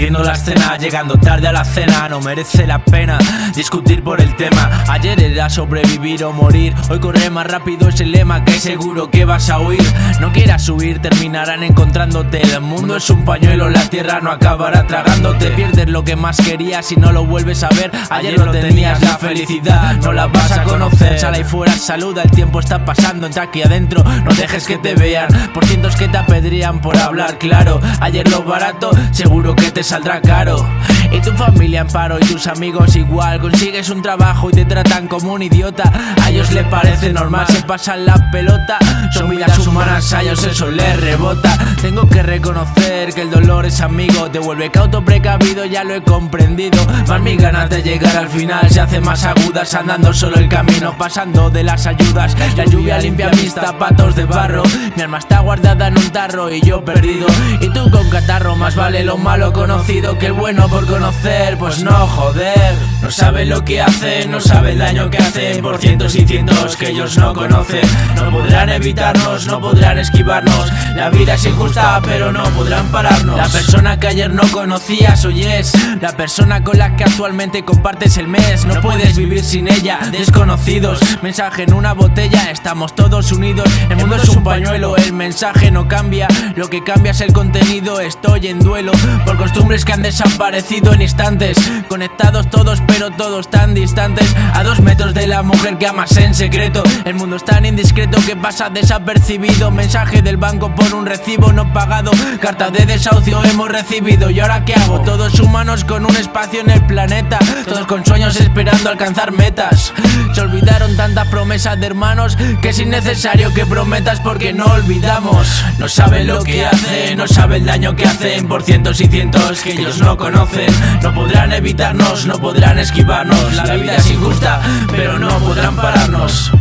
La escena, llegando tarde a la cena No merece la pena discutir por el tema. Ayer era sobrevivir o morir Hoy corre más rápido es el lema que seguro que vas a huir No quieras huir, terminarán encontrándote. El mundo es un pañuelo, la tierra no acabará tragándote. Pierdes lo que más querías si no lo vuelves a ver. Ayer lo tenías, la felicidad no la vas a conocer. Sal ahí fuera, saluda, el tiempo está pasando. Entra aquí adentro, no dejes que te vean. Por cientos que te apedrían por hablar claro Ayer lo barato, seguro que te saldrá caro y tu familia en paro y tus amigos igual. Consigues un trabajo y te tratan como un idiota. A ellos les parece normal, se pasan la pelota. Son vidas humanas, a ellos eso les rebota. Tengo que reconocer que el dolor es amigo. Te vuelve cauto precavido, ya lo he comprendido. Más mis ganas de llegar al final. Se hacen más agudas Andando solo el camino, pasando de las ayudas. La lluvia limpia mis zapatos de barro. Mi alma está guardada en un tarro y yo perdido. Y tú con catarro, más vale lo malo conocido que el bueno por conocer Pues no, joder. No sabe lo que hace, no sabe el daño que hace Por cientos y cientos que ellos no conocen. No podrán evitarnos, no podrán esquivarnos. La vida es injusta pero no podrán pararnos. La persona que ayer no conocías hoy es La persona con la que actualmente compartes el mes. No puedes vivir sin ella, desconocidos. Mensaje en una botella, estamos todos unidos. El mundo es un pañuelo, el mensaje no cambia. Lo que cambia es el contenido, estoy en duelo Por costumbres que han desaparecido en instantes. Conectados todos pero todos tan distantes. A dos metros de la mujer que amas en secreto. El mundo es tan indiscreto que pasa desapercibido. Mensaje del banco por un recibo no pagado. Carta de desahucio hemos recibido. ¿Y ahora qué hago? Todos humanos con un espacio en el planeta. Todos con sueños esperando alcanzar metas. Se olvidaron tantas promesas de hermanos Que es innecesario que prometas porque no olvidamos. No saben lo que hacen, no saben el daño que hacen Por cientos y cientos que ellos no conocen No podrán evitarnos, no podrán esquivarnos. La vida es injusta, pero no podrán pararnos